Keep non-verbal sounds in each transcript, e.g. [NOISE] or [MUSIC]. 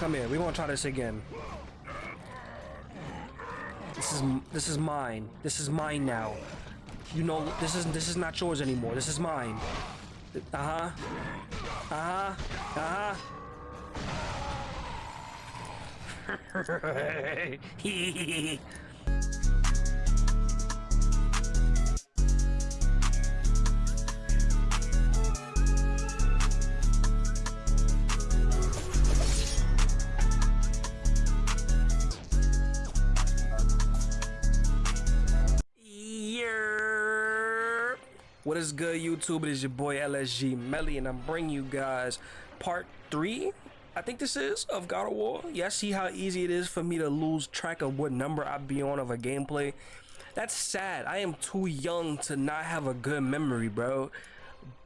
Come here. We're gonna try this again. This is this is mine. This is mine now. You know this is this is not yours anymore. This is mine. Uh huh. Uh is good, YouTube? It is your boy LSG Melly, and I'm bringing you guys part three. I think this is of God of War. Yeah, see how easy it is for me to lose track of what number I be on of a gameplay. That's sad. I am too young to not have a good memory, bro.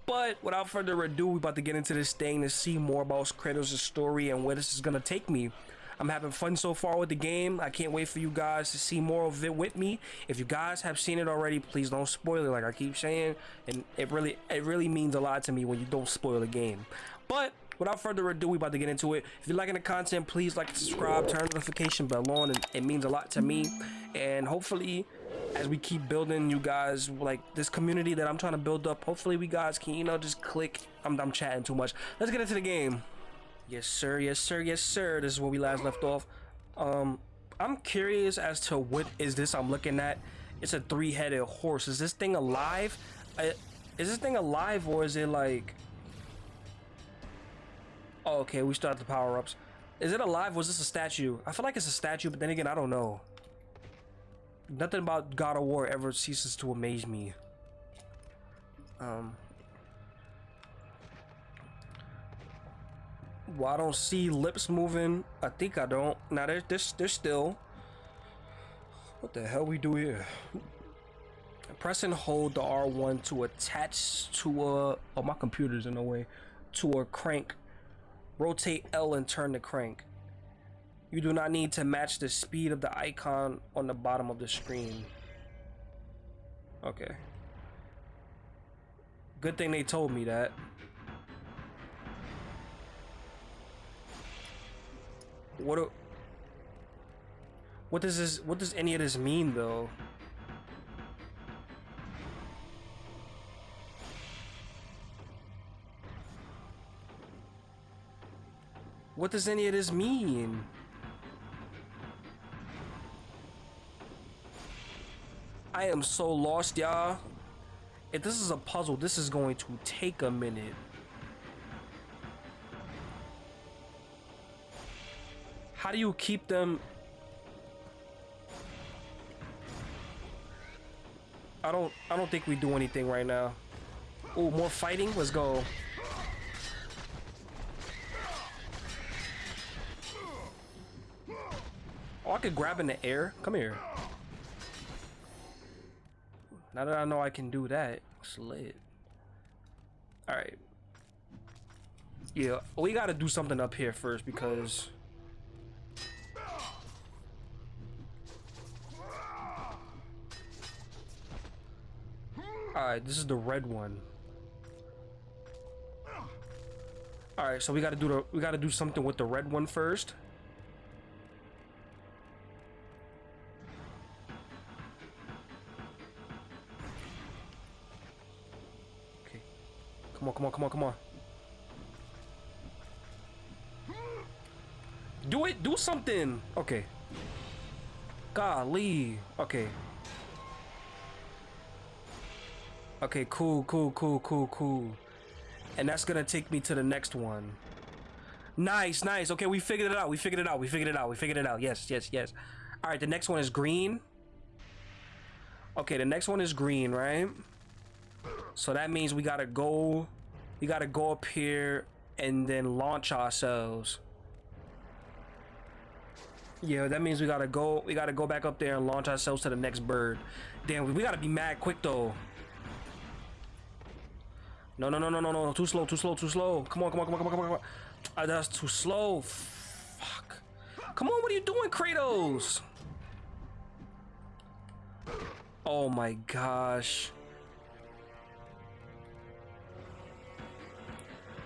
But without further ado, we about to get into this thing to see more about Kratos' story and where this is gonna take me. I'm having fun so far with the game. I can't wait for you guys to see more of it with me. If you guys have seen it already, please don't spoil it like I keep saying. And it really it really means a lot to me when you don't spoil the game. But without further ado, we about to get into it. If you're liking the content, please like, subscribe, turn the notification bell on. It, it means a lot to me. And hopefully, as we keep building you guys, like this community that I'm trying to build up, hopefully we guys can, you know, just click. I'm, I'm chatting too much. Let's get into the game. Yes, sir. Yes, sir. Yes, sir. This is where we last left off. Um, I'm curious as to what is this I'm looking at. It's a three-headed horse. Is this thing alive? I, is this thing alive or is it like... Oh, okay, we start the power-ups. Is it alive? Was this a statue? I feel like it's a statue, but then again, I don't know. Nothing about God of War ever ceases to amaze me. Um, Well, I don't see lips moving. I think I don't. Now there's this there's still. What the hell we do here? Press and hold the R1 to attach to a oh my computer's in the way to a crank. Rotate L and turn the crank. You do not need to match the speed of the icon on the bottom of the screen. Okay. Good thing they told me that. What do, What does this what does any of this mean though? What does any of this mean? I am so lost, y'all. If this is a puzzle, this is going to take a minute. How do you keep them? I don't I don't think we do anything right now. Oh, more fighting? Let's go. Oh, I could grab in the air. Come here. Now that I know I can do that, slid. Alright. Yeah, we gotta do something up here first because Alright, this is the red one. Alright, so we gotta do the we gotta do something with the red one first. Okay. Come on, come on, come on, come on. Do it, do something. Okay. Golly. Okay. Okay, cool, cool, cool, cool, cool. And that's gonna take me to the next one. Nice, nice. Okay, we figured it out. We figured it out. We figured it out. We figured it out. Yes, yes, yes. All right, the next one is green. Okay, the next one is green, right? So that means we gotta go, we gotta go up here and then launch ourselves. Yeah, that means we gotta go, we gotta go back up there and launch ourselves to the next bird. Damn, we gotta be mad quick though. No, no, no, no, no, no. Too slow, too slow, too slow. Come on, come on, come on, come on, come on. Uh, that's too slow. Fuck. Come on, what are you doing, Kratos? Oh my gosh.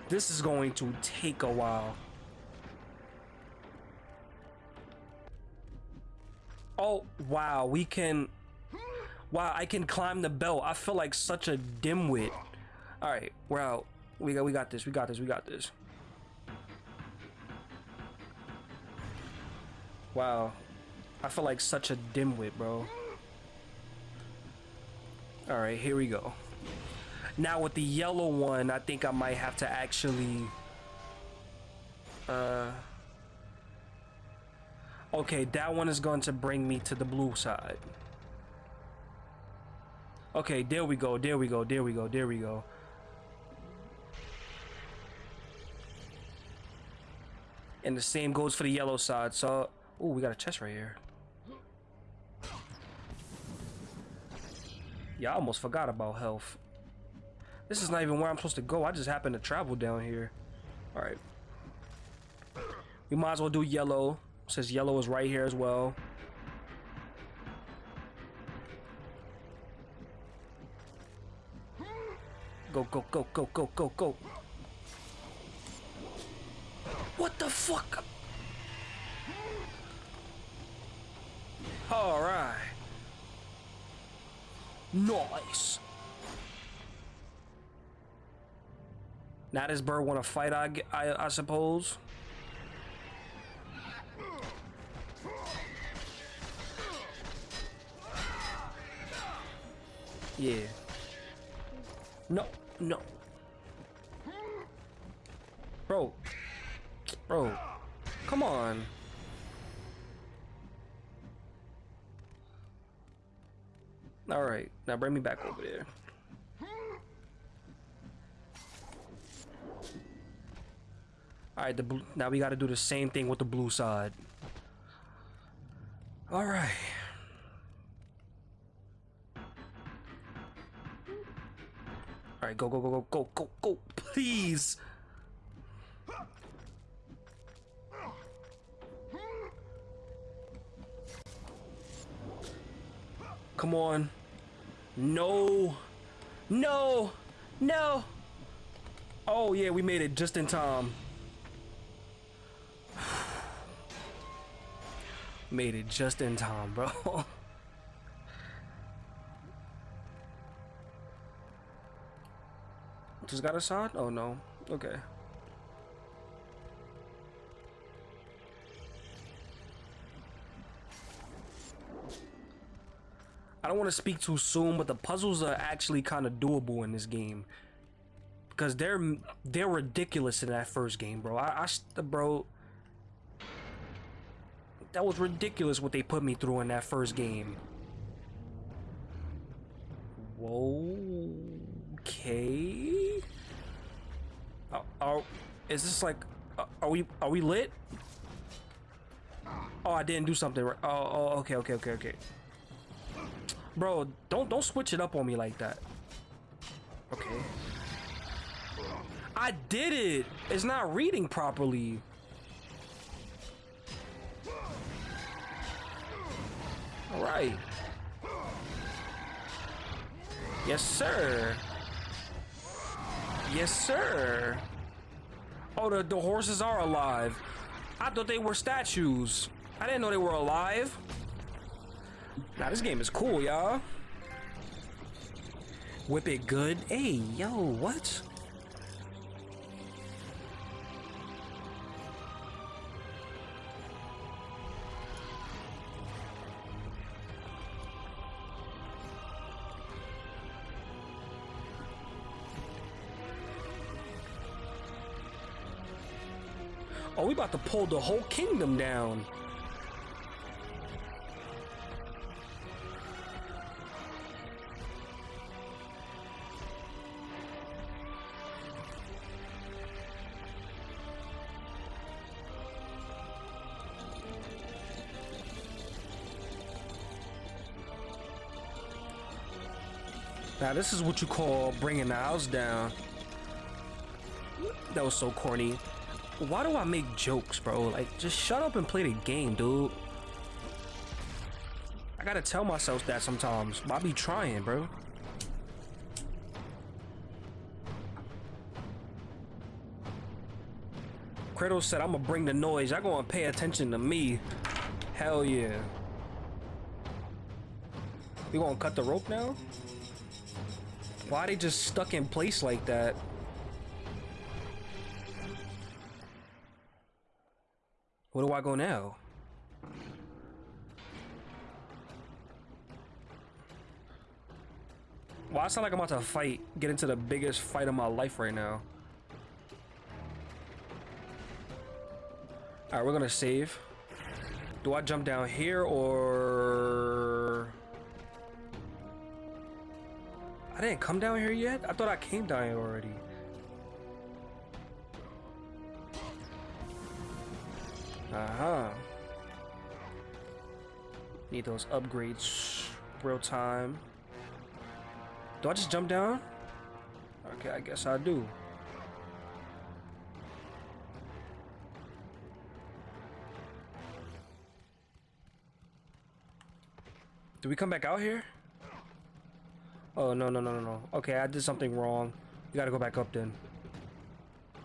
This is going to take a while. Oh, wow, we can... Wow, I can climb the belt. I feel like such a dimwit. All right, we're out. We got, we got this. We got this. We got this. Wow, I feel like such a dimwit, bro. All right, here we go. Now with the yellow one, I think I might have to actually. Uh. Okay, that one is going to bring me to the blue side. Okay, there we go, there we go, there we go, there we go. And the same goes for the yellow side, so... Oh, we got a chest right here. Yeah, I almost forgot about health. This is not even where I'm supposed to go. I just happen to travel down here. Alright. We might as well do yellow. Says yellow is right here as well. Go, go, go, go, go, go, go. What the fuck? All right. Nice. Now this bird want to fight, I, I, I suppose. Yeah. No, no. Bro. Bro. Come on. Alright, now bring me back over there. Alright, the blue, now we gotta do the same thing with the blue side. Alright. Alright, go, go, go, go, go, go, go, please! Come on. No. No. No. Oh, yeah, we made it just in time. [SIGHS] made it just in time, bro. [LAUGHS] Just got a shot? Oh, no. Okay. Don't want to speak too soon, but the puzzles are actually kind of doable in this game. Because they're they're ridiculous in that first game, bro. I, I bro, that was ridiculous what they put me through in that first game. Whoa, okay. Uh, are, is this like, uh, are we are we lit? Oh, I didn't do something right. Oh, oh, okay, okay, okay, okay. Bro, don't don't switch it up on me like that. Okay. I did it. It's not reading properly. All right. Yes, sir. Yes, sir. Oh, the, the horses are alive. I thought they were statues. I didn't know they were alive. Now this game is cool, y'all. Whip it good. Hey, yo, what? Oh, we about to pull the whole kingdom down. Now this is what you call bringing the house down. That was so corny. Why do I make jokes, bro? Like, just shut up and play the game, dude. I gotta tell myself that sometimes. I be trying, bro. Kratos said, I'm gonna bring the noise. Y'all gonna pay attention to me. Hell yeah. We gonna cut the rope now? Why they just stuck in place like that? Where do I go now? Why I sound like I'm about to fight, get into the biggest fight of my life right now? Alright, we're gonna save. Do I jump down here or... I didn't come down here yet? I thought I came down here already. Uh-huh. Need those upgrades real time. Do I just jump down? Okay, I guess I do. Do we come back out here? Oh, no, no, no, no, no. Okay, I did something wrong. We gotta go back up then.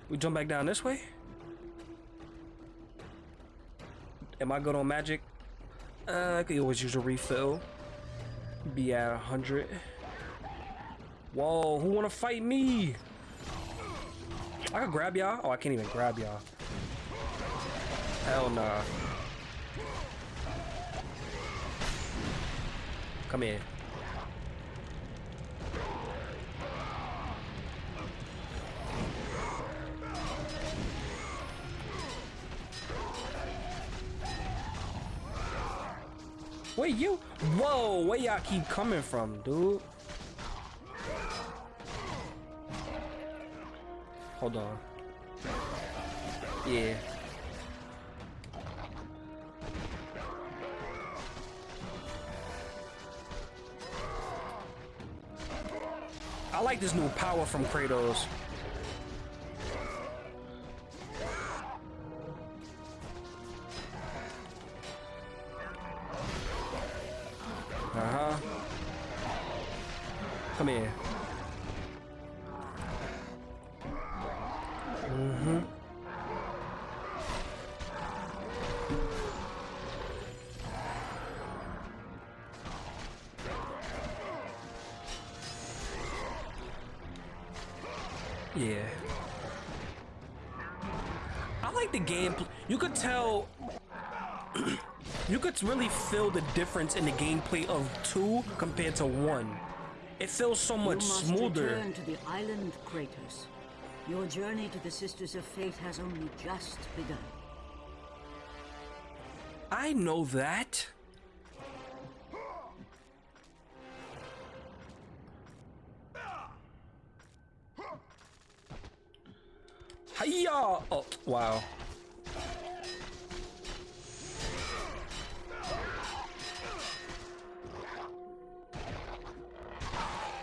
We jump back down this way? Am I good on magic? Uh, I could always use a refill. Be at 100. Whoa, who wanna fight me? I can grab y'all? Oh, I can't even grab y'all. Hell nah. Come here. Where you? Whoa, where y'all keep coming from, dude? Hold on. Yeah. I like this new power from Kratos. Difference in the gameplay of two compared to one. It feels so much you must smoother. return to the island, Kratos. Your journey to the Sisters of Fate has only just begun. I know that. Hiya! Oh, wow.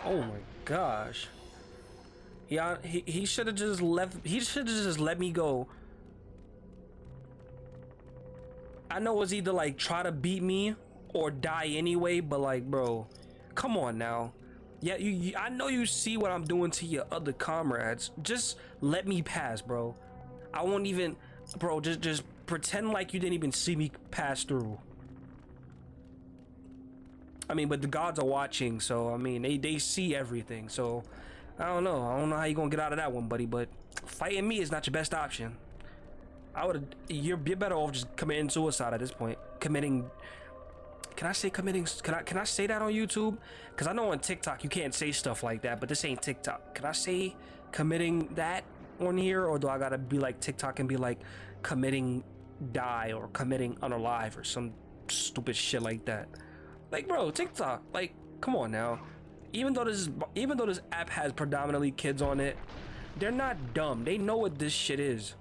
Oh my gosh. Yeah, he, he should have just left. He should have just let me go. I know it's either like try to beat me or die anyway, but like, bro, come on now. Yeah, you, you, I know you see what I'm doing to your other comrades. Just let me pass, bro. I won't even, bro. Just just pretend like you didn't even see me pass through. I mean, but the gods are watching, so I mean, they they see everything. So I don't know. I don't know how you're gonna get out of that one, buddy. But fighting me is not your best option. I would. You're you're better off just committing suicide at this point. Committing. Can I say committing? Can I can I say that on YouTube? Because I know on TikTok you can't say stuff like that, but this ain't TikTok. Can I say committing that on here, or do I gotta be like TikTok and be like committing die or committing unalive or some stupid shit like that? Like, bro, TikTok. Like, come on now. Even though this even though this app has predominantly kids on it, they're not dumb. They know what this shit is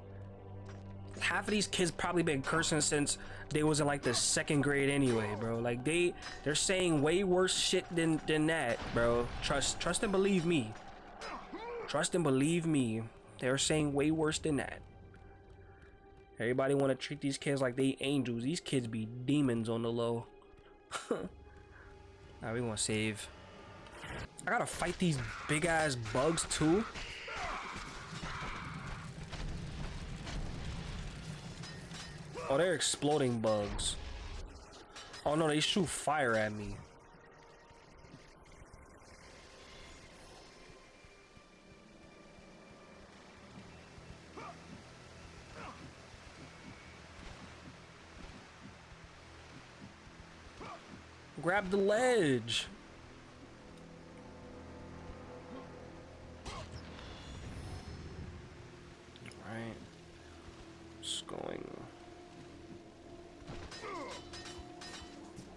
half of these kids probably been cursing since they was in like the second grade anyway, bro. Like they they're saying way worse shit than than that, bro. Trust trust and believe me. Trust and believe me. They're saying way worse than that. Everybody want to treat these kids like they angels. These kids be demons on the low. [LAUGHS] now we want to save. I gotta fight these big ass bugs too. Oh, they're exploding bugs. Oh no, they shoot fire at me. Grab the ledge. Right. Just going.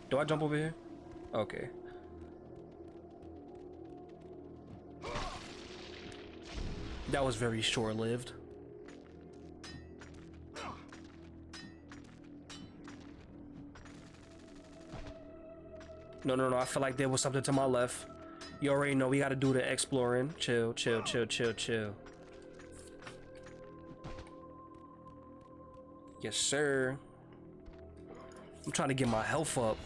Do I jump over here? Okay. That was very short-lived. No, no, no. I feel like there was something to my left. You already know we gotta do the exploring. Chill, chill, chill, chill, chill. Yes, sir. I'm trying to get my health up.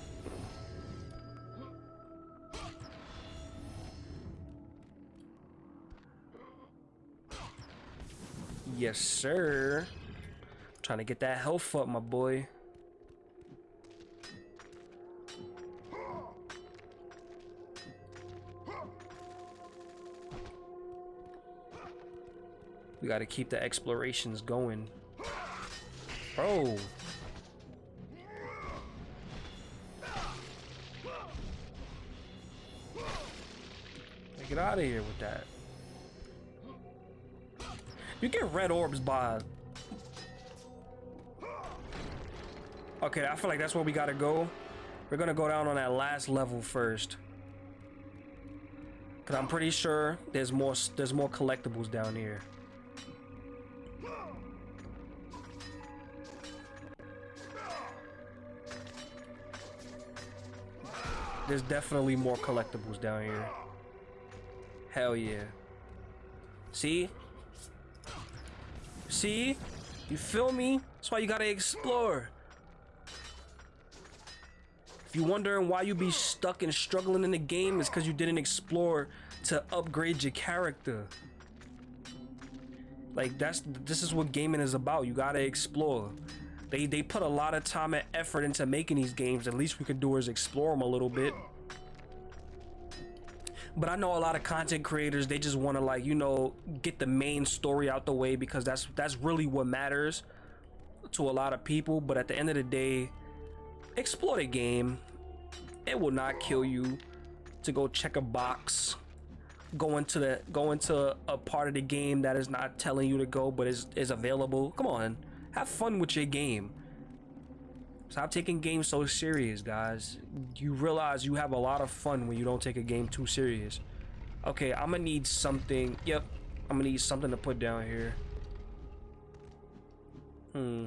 Yes, sir. Trying to get that health up, my boy. We gotta keep the explorations going. Bro. Get out of here with that. You get red orbs by... Okay, I feel like that's where we gotta go. We're gonna go down on that last level first. Cause I'm pretty sure there's more there's more collectibles down here. There's definitely more collectibles down here. Hell yeah. See? See? You feel me? That's why you gotta explore. If you're wondering why you be stuck and struggling in the game, it's because you didn't explore to upgrade your character. Like that's this is what gaming is about. You gotta explore. They they put a lot of time and effort into making these games. The least we can do is explore them a little bit. But I know a lot of content creators, they just want to like, you know, get the main story out the way because that's that's really what matters to a lot of people. But at the end of the day, explore the game. It will not kill you to go check a box, go into the go into a part of the game that is not telling you to go, but is is available. Come on, have fun with your game. Stop taking games so serious, guys. You realize you have a lot of fun when you don't take a game too serious. Okay, I'm gonna need something. Yep, I'm gonna need something to put down here. Hmm.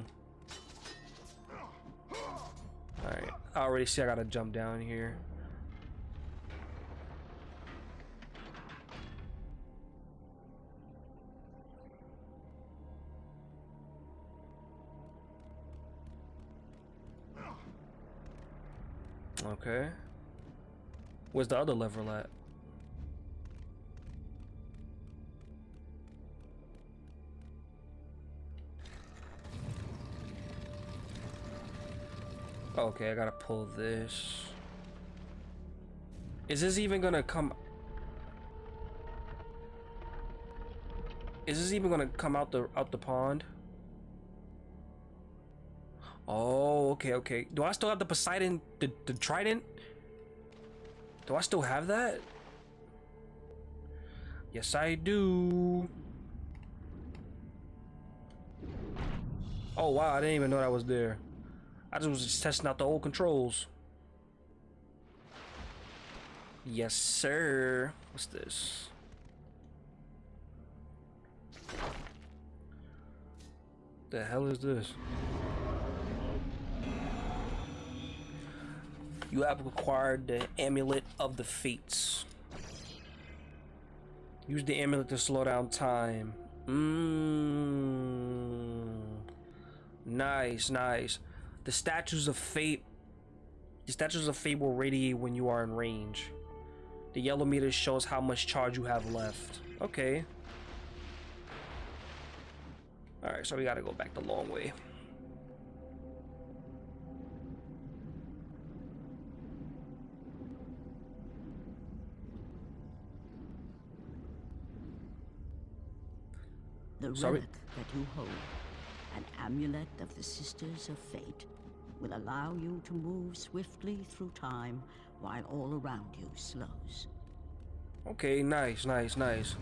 Alright, I already see I gotta jump down here. Okay. Where's the other lever at? Okay, I gotta pull this. Is this even gonna come? Is this even gonna come out the out the pond? Oh, okay, okay. Do I still have the Poseidon, the, the Trident? Do I still have that? Yes, I do. Oh, wow, I didn't even know that was there. I just was just testing out the old controls. Yes, sir. What's this? The hell is this? You have acquired the Amulet of the Fates. Use the amulet to slow down time. Mmm. Nice, nice. The statues of fate. The statues of fate will radiate when you are in range. The yellow meter shows how much charge you have left. Okay. Alright, so we gotta go back the long way. The Sorry. relic that you hold, an amulet of the Sisters of Fate, will allow you to move swiftly through time while all around you slows. Okay, nice, nice, nice.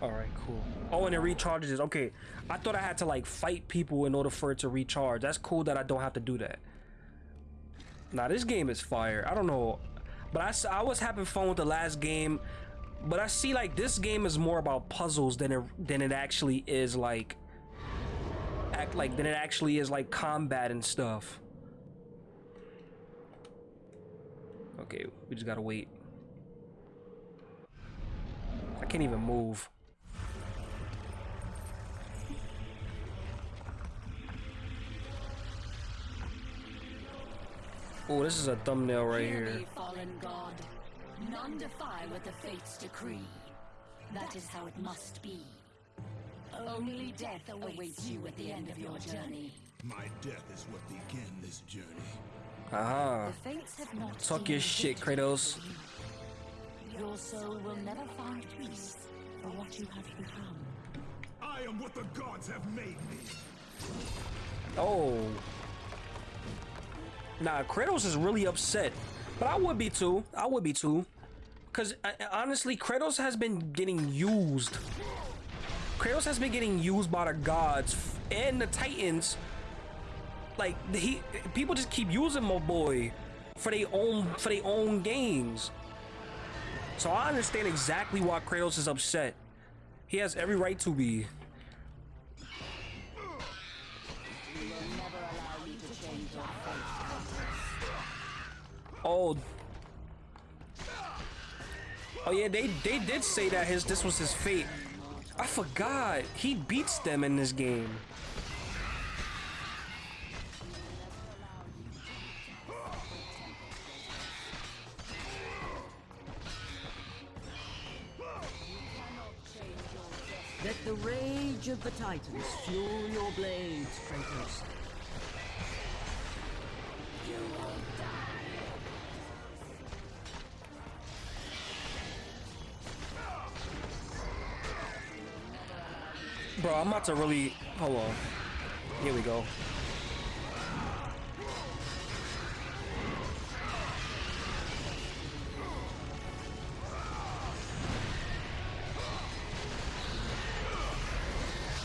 All right, cool. Oh, and it recharges. Okay, I thought I had to like fight people in order for it to recharge. That's cool that I don't have to do that. Now this game is fire. I don't know, but I I was having fun with the last game, but I see like this game is more about puzzles than it than it actually is like act like than it actually is like combat and stuff. Okay, we just gotta wait. I can't even move. Oh, this is a thumbnail right Hear here. me, fallen god. None defy what the fates decree. That is how it must be. Only death awaits you at the end of your journey. My death is what began this journey. Aha. The fates have not Talk your shit, victory Kratos. you. Your soul will never find peace for what you have become. I am what the gods have made me. Oh. Nah, Kratos is really upset. But I would be too. I would be too. Because uh, honestly, Kratos has been getting used. Kratos has been getting used by the gods and the Titans. Like he, people just keep using my boy for their own for their own gains. So I understand exactly why Kratos is upset. He has every right to be. Oh. Oh yeah, they they did say that his this was his fate. I forgot. He beats them in this game. Let the rage of the Titans fuel your blades, Kratos. I'm about to really oh hold on. Here we go.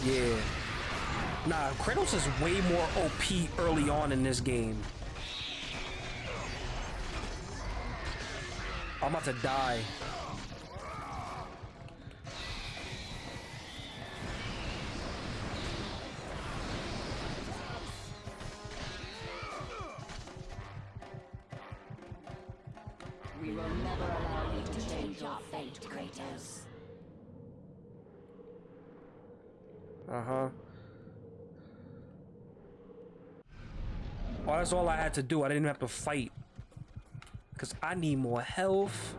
Yeah. Nah, Kratos is way more OP early on in this game. I'm about to die. That's all I had to do. I didn't have to fight. Because I need more health.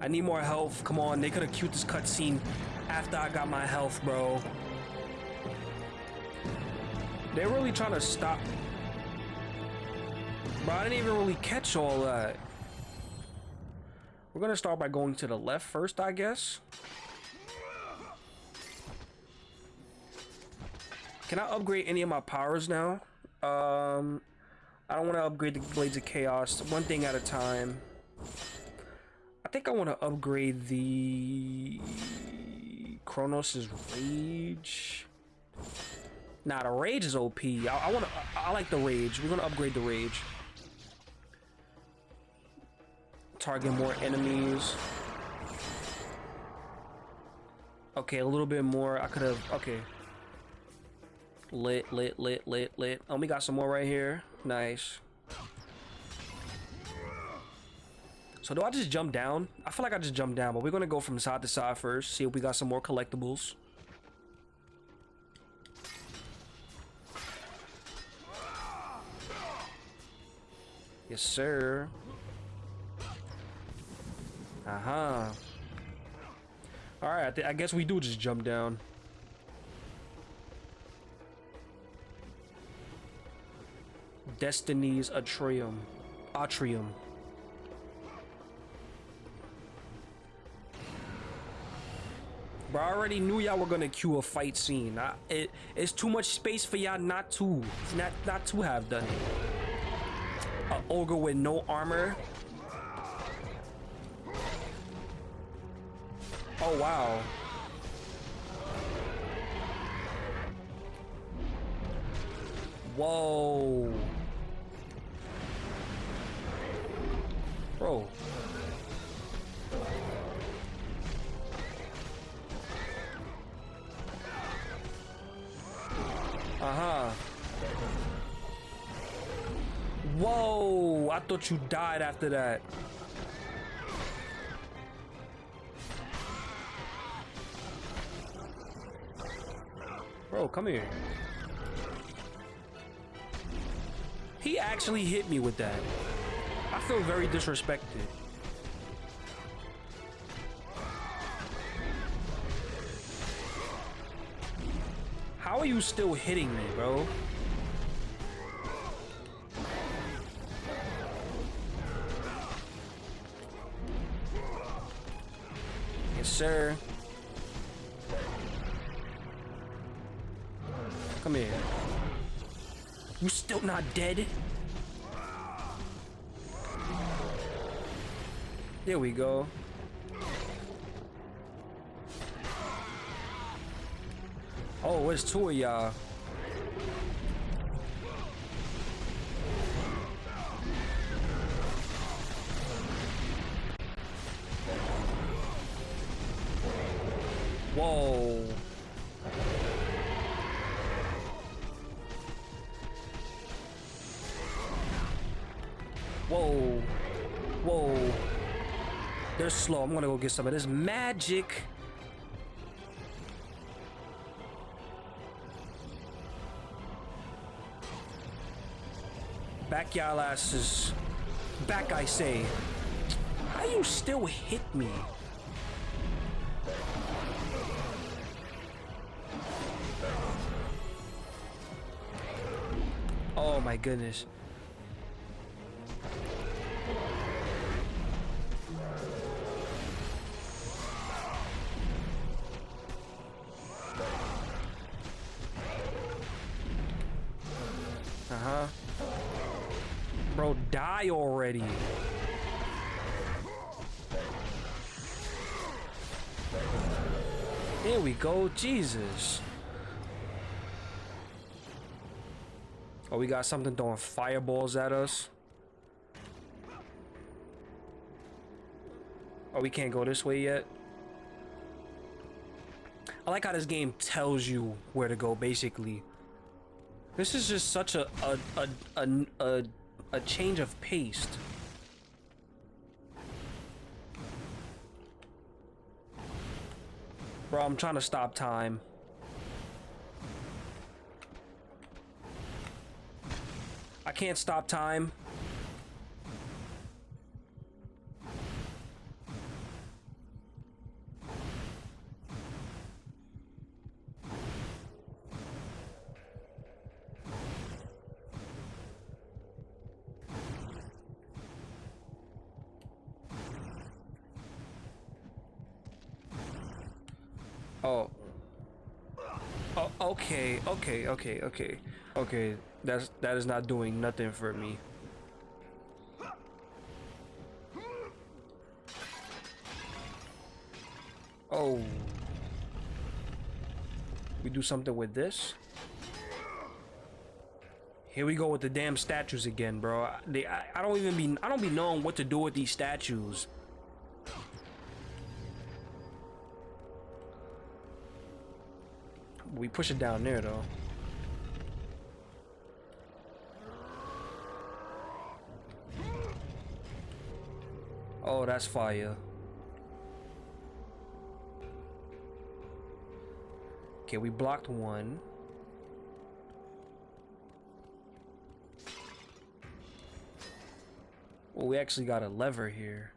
I need more health. Come on, they could have queued this cutscene after I got my health, bro. They're really trying to stop. Bro, I didn't even really catch all that. We're gonna start by going to the left first, I guess. Can I upgrade any of my powers now? Um, I don't want to upgrade the Blades of Chaos. One thing at a time. I think I want to upgrade the Cronos' Rage. Nah, the Rage is OP. I, I want to. I, I like the Rage. We're gonna upgrade the Rage. Target more enemies. Okay, a little bit more. I could have. Okay. Lit, lit, lit, lit, lit. Oh, we got some more right here. Nice. So do I just jump down? I feel like I just jump down, but we're gonna go from side to side first. See if we got some more collectibles. Yes, sir. Uh-huh. Alright, I, thi- I guess we do just jump down. Destiny's Atrium. Atrium. Bro, I already knew y'all were gonna cue a fight scene. I, it, it's too much space for y'all not to, not not to have done it. A ogre with no armor. Oh wow. Whoa. Bro. Uh-huh. Whoa, I thought you died after that. Bro, come here. He actually hit me with that. I feel very disrespected. How are you still hitting me, bro? Yes, sir. Come here. You still not dead? There we go. Oh, it's two of y'all. I'm gonna go get some of this magic. Back y'all asses. Back, I say. How you still hit me? Oh my goodness. Die already. There we go. Jesus. Oh, we got something throwing fireballs at us. Oh, we can't go this way yet. I like how this game tells you where to go, basically. This is just such a a a a, a, a change of pace. Bro, I'm trying to stop time. I can't stop time. Oh. Oh, okay, okay, okay, okay. That's that is not doing nothing for me. Oh. We do something with this? Here we go with the damn statues again, bro. They, I, I don't even be, I don't be knowing what to do with these statues. We push it down there, though. Oh, that's fire. Okay, we blocked one. Well, we actually got a lever here.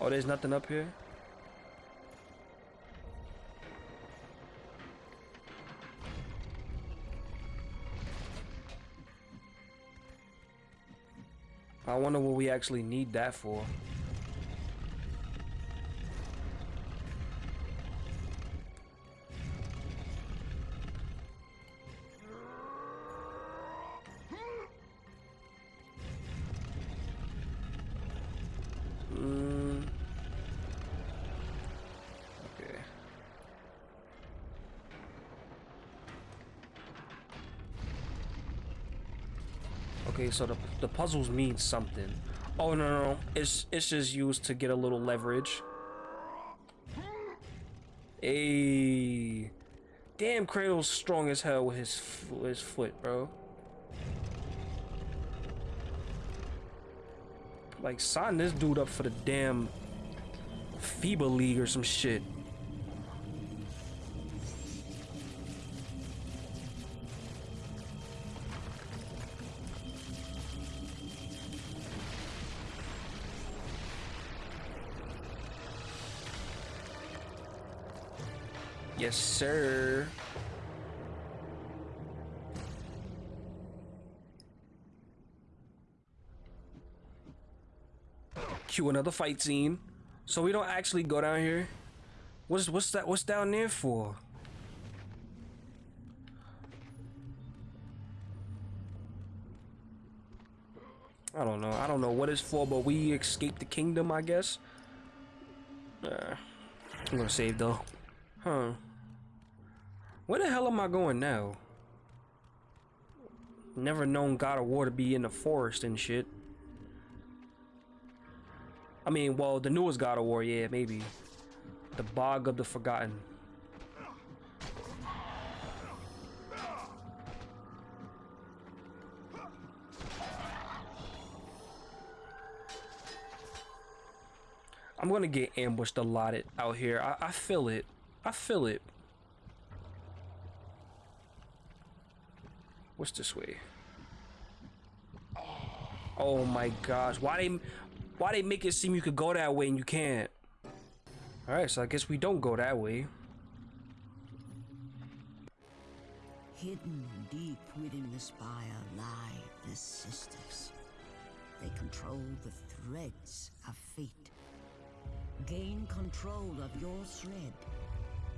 Oh, there's nothing up here? wonder what we actually need that for. Hmm. Okay. Okay, so the the puzzles mean something. Oh no no, no. it's it's just used to get a little leverage. Hey, damn, Kratos strong as hell with his f- his foot, bro. Like sign this dude up for the damn FIBA league or some shit. Sir. Cue another fight scene. So we don't actually go down here. What's what's that? What's down there for? I don't know. I don't know what it's for, but we escaped the kingdom, I guess. Uh, I'm gonna save though. Huh. Where the hell am I going now? Never known God of War to be in the forest and shit. I mean, well, the newest God of War, yeah, maybe. The Bog of the Forgotten. I'm gonna get ambushed a lot out here. I, I feel it. I feel it. What's this way? Oh my gosh. Why they why they make it seem you could go that way and you can't? Alright, so I guess we don't go that way. Hidden deep within the spire lie the sisters. They control the threads of fate. Gain control of your thread,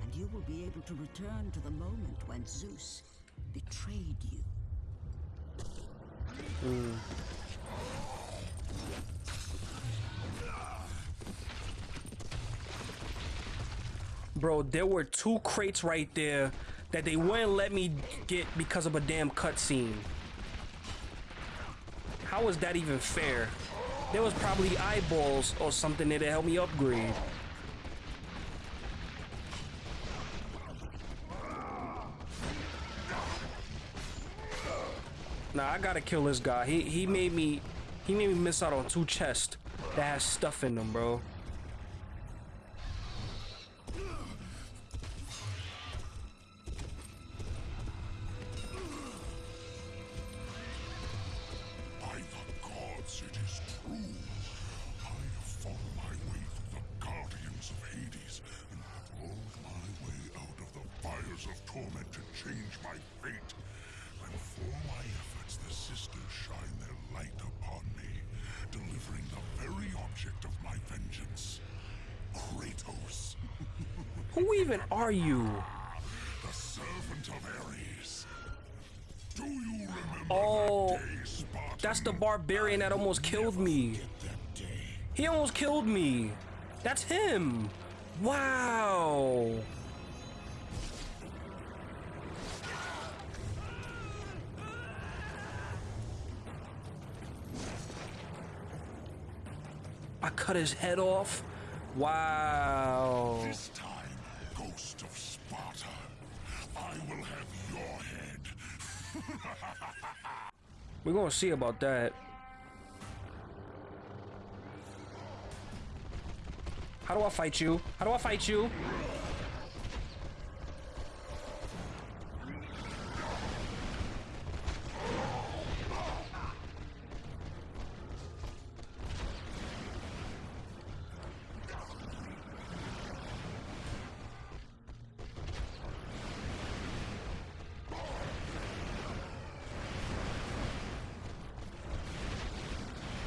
and you will be able to return to the moment when Zeus betrayed you. Bro, there were two crates right there that they wouldn't let me get because of a damn cutscene. How is that even fair? There was probably eyeballs or something there to help me upgrade. Nah, I gotta kill this guy. He he made me he made me miss out on two chests that has stuff in them, bro. The barbarian that almost killed me. He almost killed me. That's him. Wow. I cut his head off. Wow. This time, Ghost of Sparta, I will have your head. [LAUGHS] We're gonna see about that. How do I fight you? How do I fight you?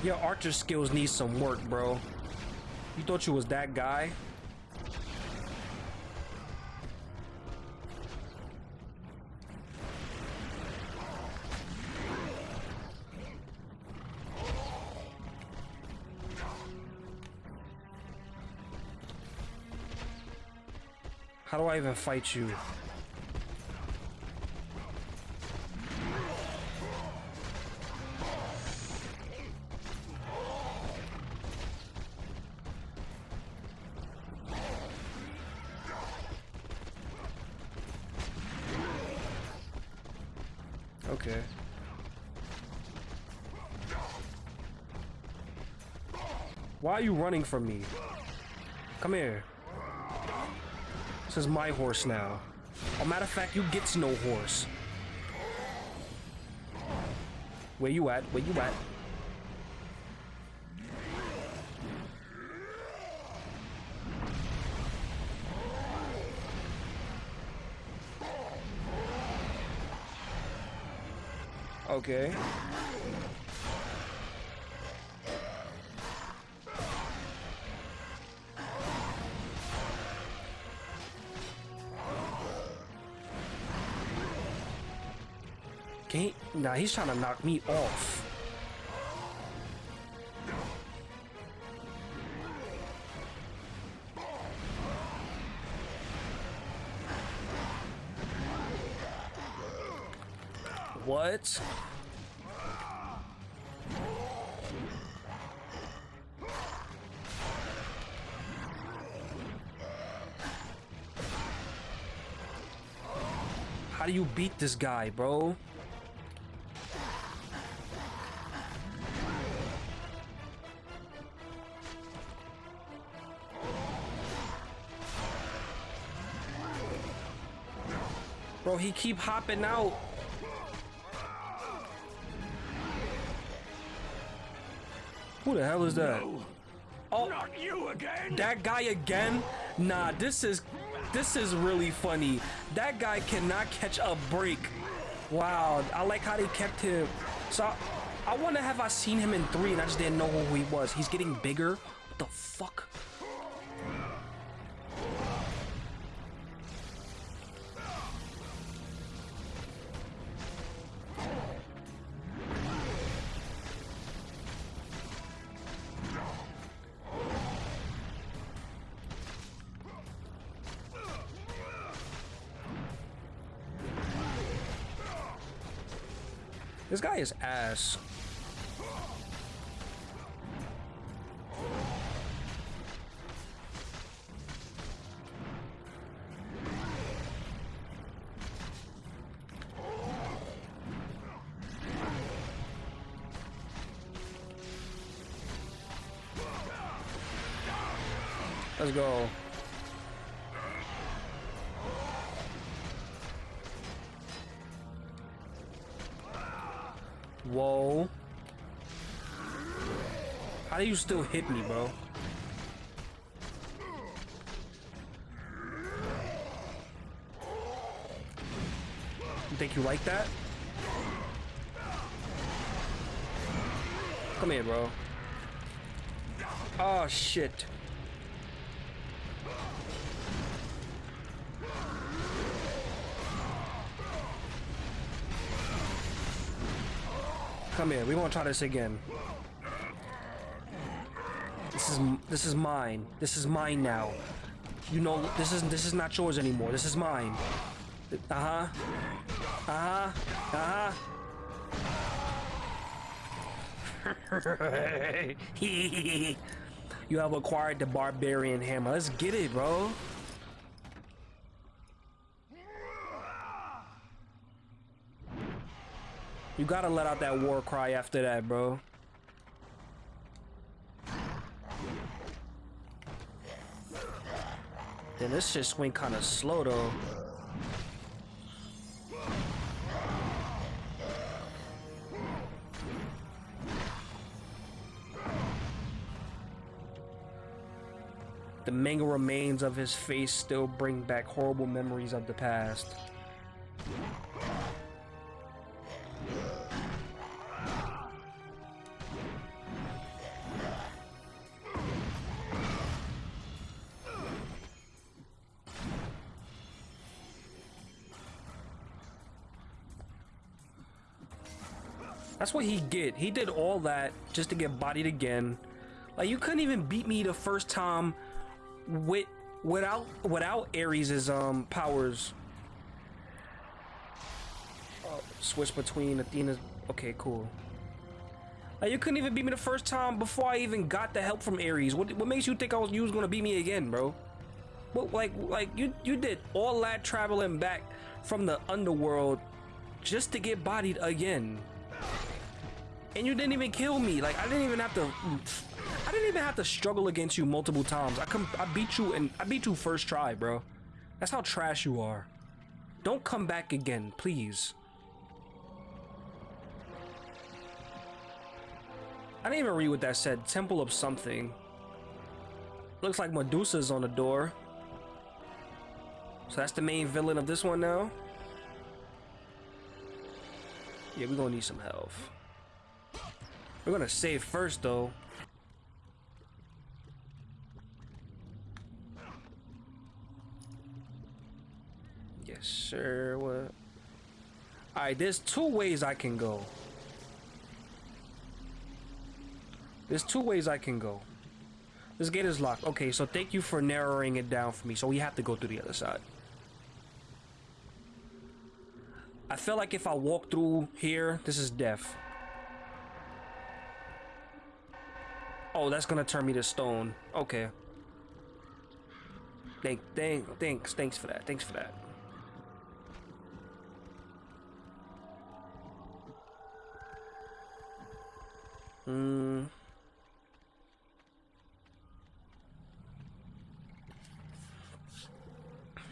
Your archer skills need some work, bro. You thought you was that guy? How do I even fight you? Are you running from me? Come here. This is my horse now. A matter of fact, you get no horse. Where you at? Where you at? Okay. Nah, he's trying to knock me off. What? How do you beat this guy, bro? Bro, he keep hopping out. Who the hell is that? Oh, Not you again! that guy again? Nah, this is this is really funny. That guy cannot catch a break. Wow, I like how they kept him. So I, I wonder have I seen him in three and I just didn't know who he was. He's getting bigger. What the fuck? This guy is ass. Let's go. You still hit me, bro? You think you like that? Come here, bro. Oh, shit. Come here. We won't try this again. This is this is mine. This is mine now. You know this is this is not yours anymore. This is mine. Uh huh. Uh huh. Uh huh. [LAUGHS] you have acquired the barbarian hammer. Let's get it, bro. You gotta let out that war cry after that, bro. Then this shit swing kind of slow though. The mangled remains of his face still bring back horrible memories of the past. What he get. He did all that just to get bodied again. Like you couldn't even beat me the first time with without without Ares's um powers. Oh, switch between Athena's. Okay, cool. Like you couldn't even beat me the first time before I even got the help from Ares. What what makes you think I was you was gonna beat me again, bro? What like like you you did all that traveling back from the underworld just to get bodied again. And you didn't even kill me. Like I didn't even have to I didn't even have to struggle against you multiple times. I come I beat you and I beat you first try, bro. That's how trash you are. Don't come back again, please. I didn't even read what that said. Temple of something. Looks like Medusa's on the door. So that's the main villain of this one now. Yeah, we're gonna need some health. We're gonna save first though. Yes, sir. What? Alright, there's two ways I can go. There's two ways I can go. This gate is locked. Okay, so thank you for narrowing it down for me. So we have to go through the other side. I feel like if I walk through here, this is death. Oh, that's gonna turn me to stone. Okay. Thank, thank, thanks, thanks for that. Thanks for that. Hmm.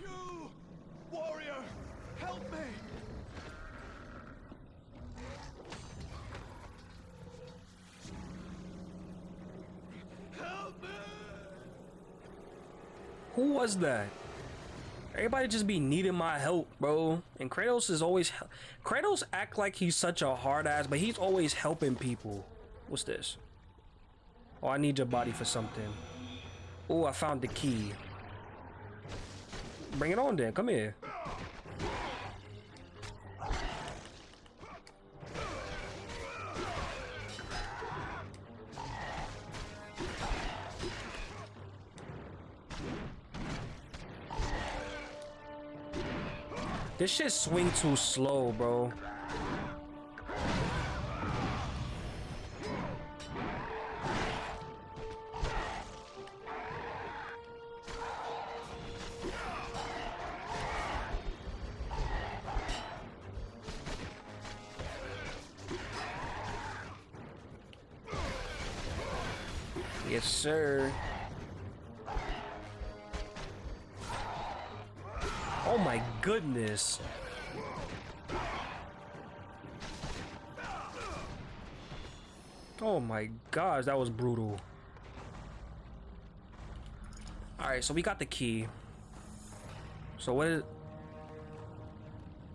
You! Warrior! Help me! Help me! Who was that? Everybody just be needing my help, bro. And Kratos is always Kratos act like he's such a hard ass, but he's always helping people. What's this? Oh, I need your body for something. Oh, I found the key. Bring it on then. Come here. This shit swing too slow, bro. Gosh, that was brutal. Alright, so we got the key. So what is...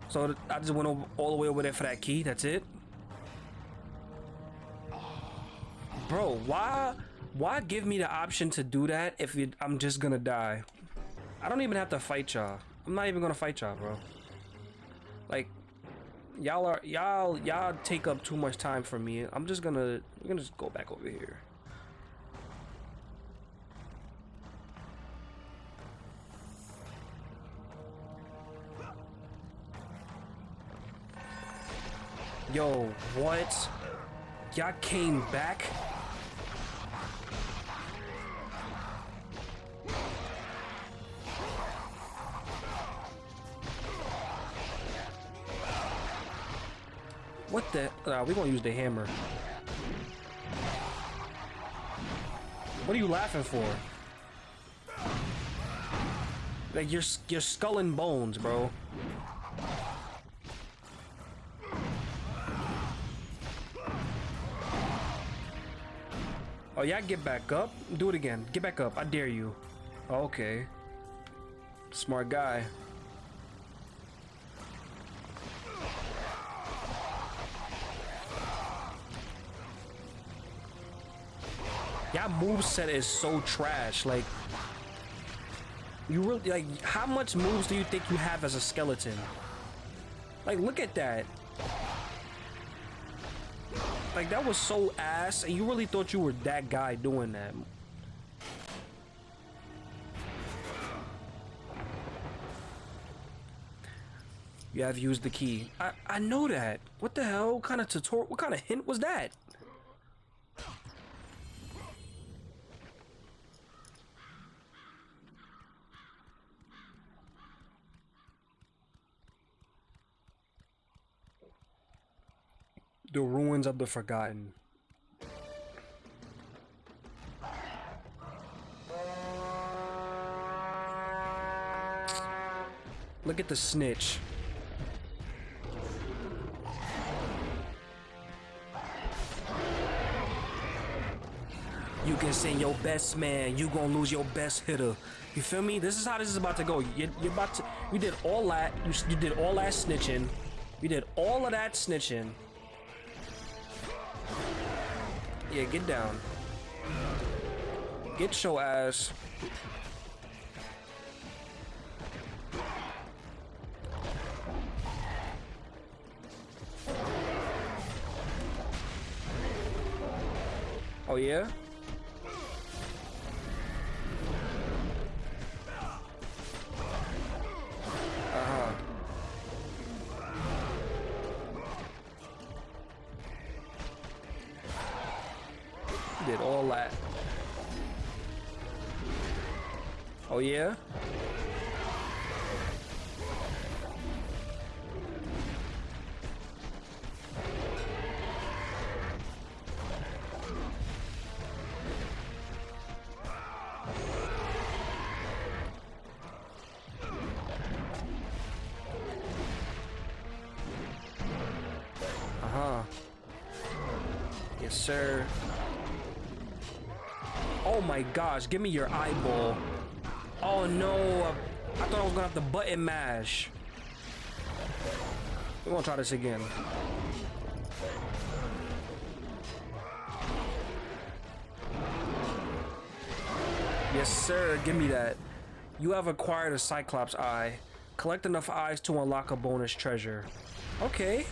So I just went all the way over there for that key, that's it? Bro, why... Why give me the option to do that if it, I'm just gonna die? I don't even have to fight y'all. I'm not even gonna fight y'all, bro. Y'all are y'all y'all take up too much time for me. I'm just gonna we're gonna just go back over here. Yo, what? Y'all came back? What the? Nah, we gonna use the hammer. What are you laughing for? Like you're you're skull and bones, bro. Oh yeah, get back up. Do it again. Get back up. I dare you. Okay. Smart guy. Y'all moveset is so trash. Like, you really like how much moves do you think you have as a skeleton? Like, look at that. Like that was so ass, and you really thought you were that guy doing that. You have used the key. I I know that. What the hell? Kind of tutorial? What kind of hint was that? The ruins of the forgotten. Look at the snitch. You can send your best man, you gonna lose your best hitter. You feel me? This is how this is about to go. You, you're about to. You did all that. You, you did all that snitching. You did all of that snitching. Yeah, get down. Get your ass. Oh yeah? Gosh, give me your eyeball. Oh no, I thought I was gonna have to button mash. We're gonna try this again. Yes, sir, give me that. You have acquired a Cyclops eye. Collect enough eyes to unlock a bonus treasure. Okay.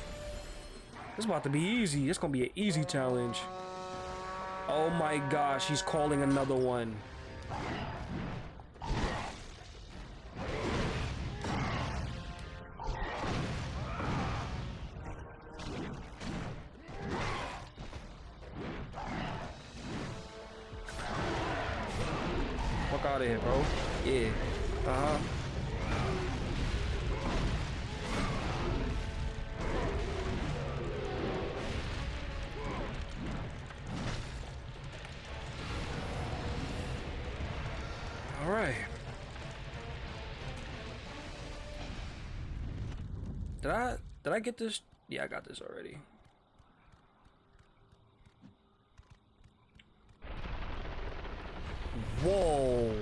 This is about to be easy. It's gonna be an easy challenge. Oh my gosh, he's calling another one. Did I did I get this? Yeah, I got this already. Whoa.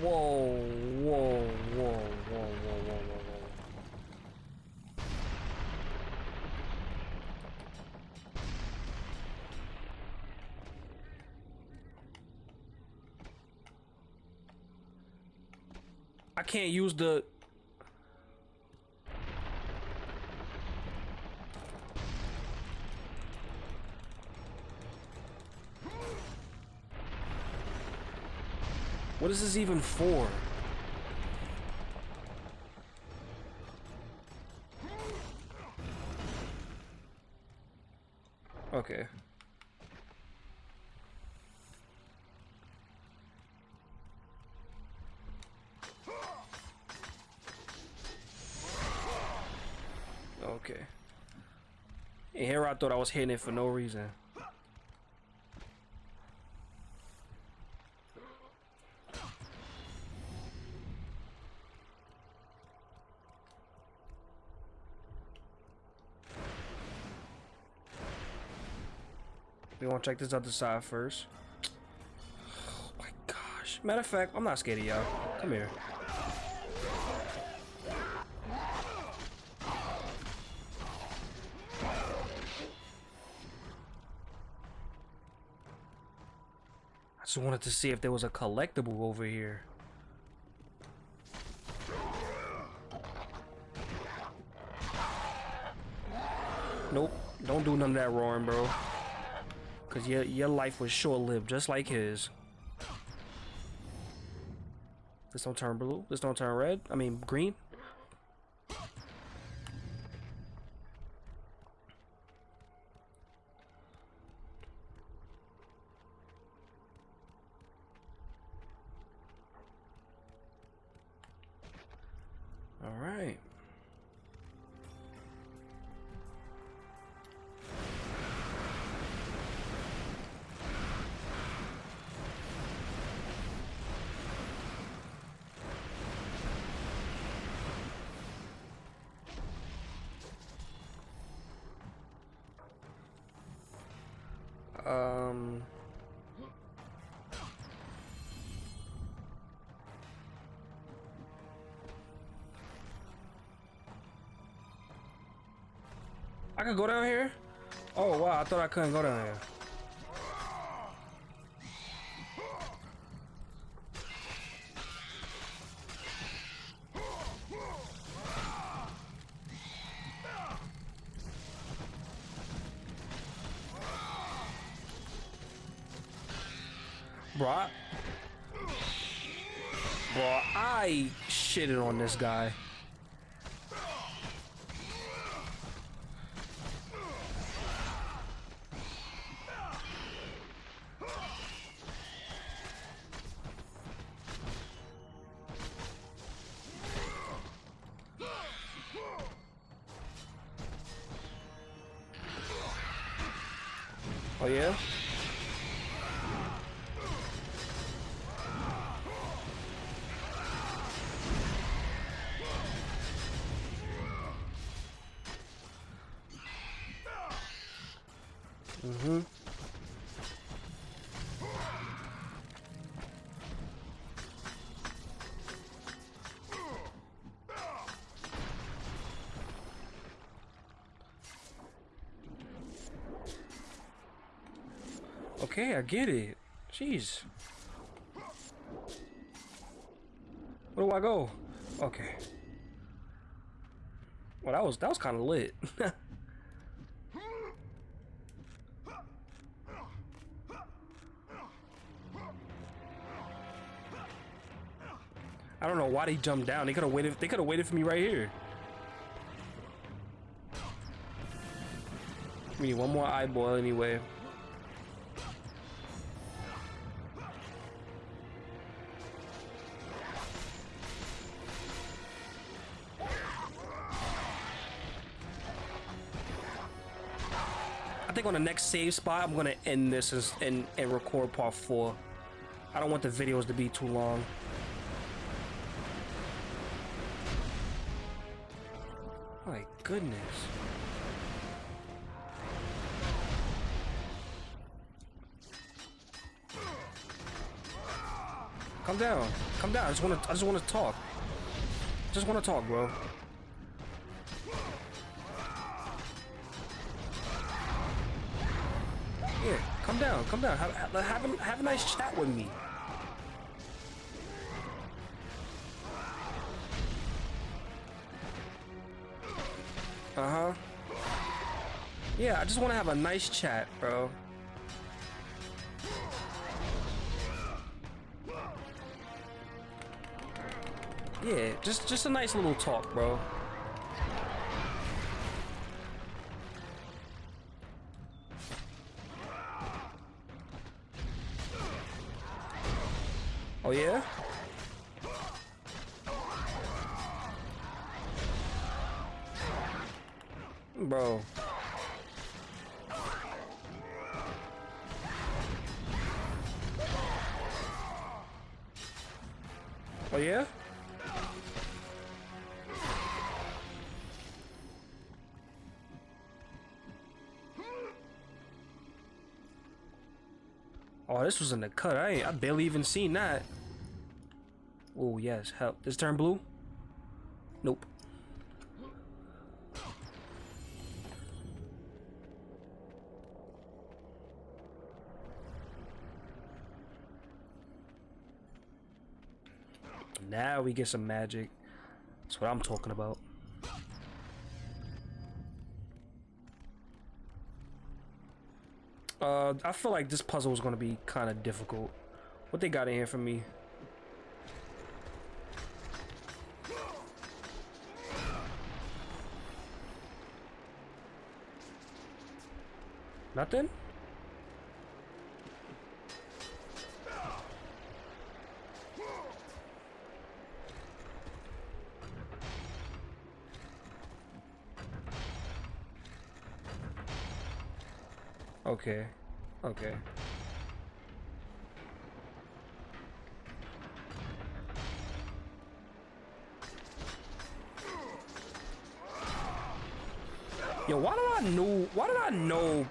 Whoa, whoa, whoa, whoa, whoa, whoa, whoa, whoa. I can't use the What is this even for? Okay. And here I thought I was hitting it for no reason. We want to check this other side first. Oh my gosh. Matter of fact, I'm not scared of y'all. Come here. Just wanted to see if there was a collectible over here. Nope. Don't do none of that roaring, bro. Cause your your life was short lived, just like his. This don't turn blue. This don't turn red. I mean green. I can go down here? Oh wow, I thought I couldn't go down here. Bro, I, bro, I shitted on this guy. Oh yeah? Okay, I get it. Jeez. Where do I go? Okay. Well, that was that was kind of lit. [LAUGHS] I don't know why they jumped down. They could have waited. They could have waited for me right here. We need one more eyeball anyway. Think on the next save spot, I'm gonna end this and, and, and record part four. I don't want the videos to be too long. My goodness. Come down. Come down. I just want to. I just want to talk. Just want to talk, bro. Yeah, come down. Come down. Have, have, have, a, have a nice chat with me. Uh-huh. Yeah, I just want to have a nice chat, bro. Yeah, just just a nice little talk, bro. Oh yeah? Bro. Oh yeah? Oh, this was in the cut. I I barely even seen that. Oh yes, help. This turn blue? Nope. Now we get some magic. That's what I'm talking about. Uh, I feel like this puzzle is going to be kind of difficult. What they got in here for me? Nothing? Okay. Okay. Yo, why did I know? Why did I know?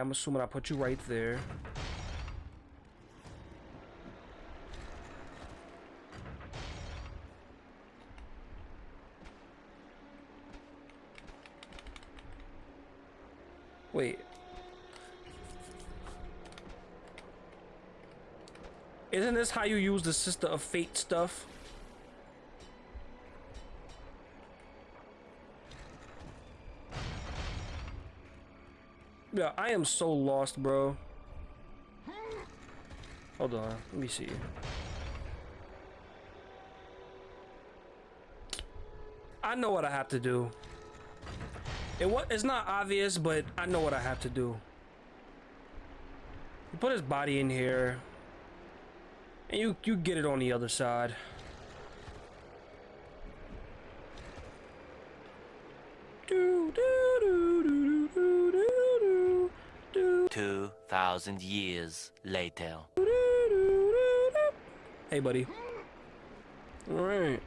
I'm assuming I put you right there. Wait. Isn't this how you use the Sister of Fate stuff? I am so lost, bro. Hold on, let me see. I know what I have to do. It wa it's not obvious, but I know what I have to do. You Put his body in here. And you you get it on the other side. Do, do, do, do, do, do, do, do, 2,000 years later. Hey, buddy. All right.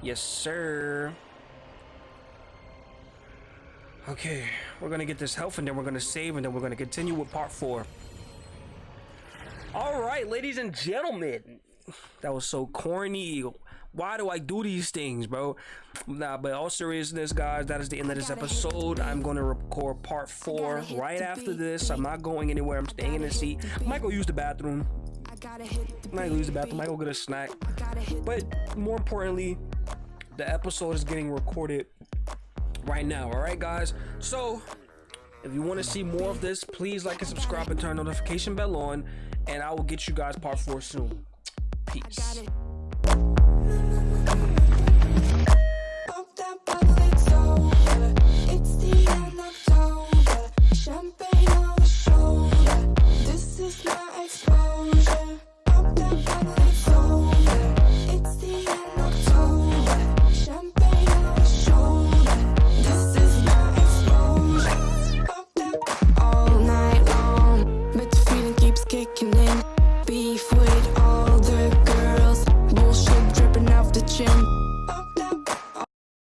Yes, sir. Okay, we're gonna get this health and then we're gonna save and then we're gonna continue with part four. Right, ladies and gentlemen, that was so corny. Why do I do these things, bro? Nah, but all seriousness, guys, that is the end of this episode. I'm gonna record part four right after this. I'm not going anywhere. I'm staying in the seat. Might go use the bathroom. Might go use the bathroom. Might go get a snack. But more importantly, the episode is getting recorded right now. All right, guys. So if you want to see more of this, please like and subscribe and turn notification bell on, and I will get you guys part four soon. Peace.